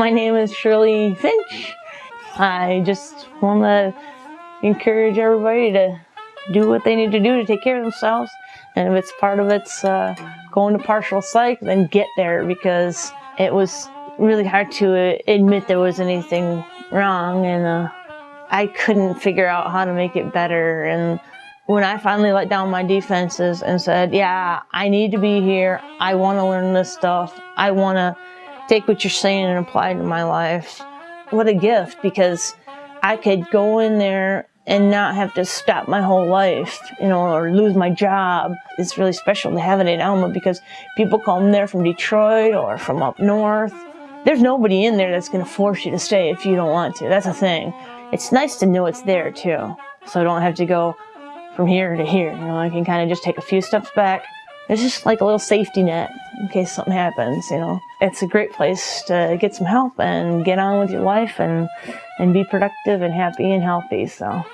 My name is Shirley Finch. I just want to encourage everybody to do what they need to do to take care of themselves. And if it's part of it's uh, going to partial psych, then get there because it was really hard to admit there was anything wrong and uh, I couldn't figure out how to make it better. And when I finally let down my defenses and said, yeah, I need to be here. I want to learn this stuff. I want to take what you're saying and apply it to my life. What a gift because I could go in there and not have to stop my whole life, you know, or lose my job. It's really special to have it in Alma because people come there from Detroit or from up north. There's nobody in there that's going to force you to stay if you don't want to. That's a thing. It's nice to know it's there too, so I don't have to go from here to here. You know, I can kind of just take a few steps back. It's just like a little safety net in case something happens, you know. It's a great place to get some help and get on with your life and, and be productive and happy and healthy, so.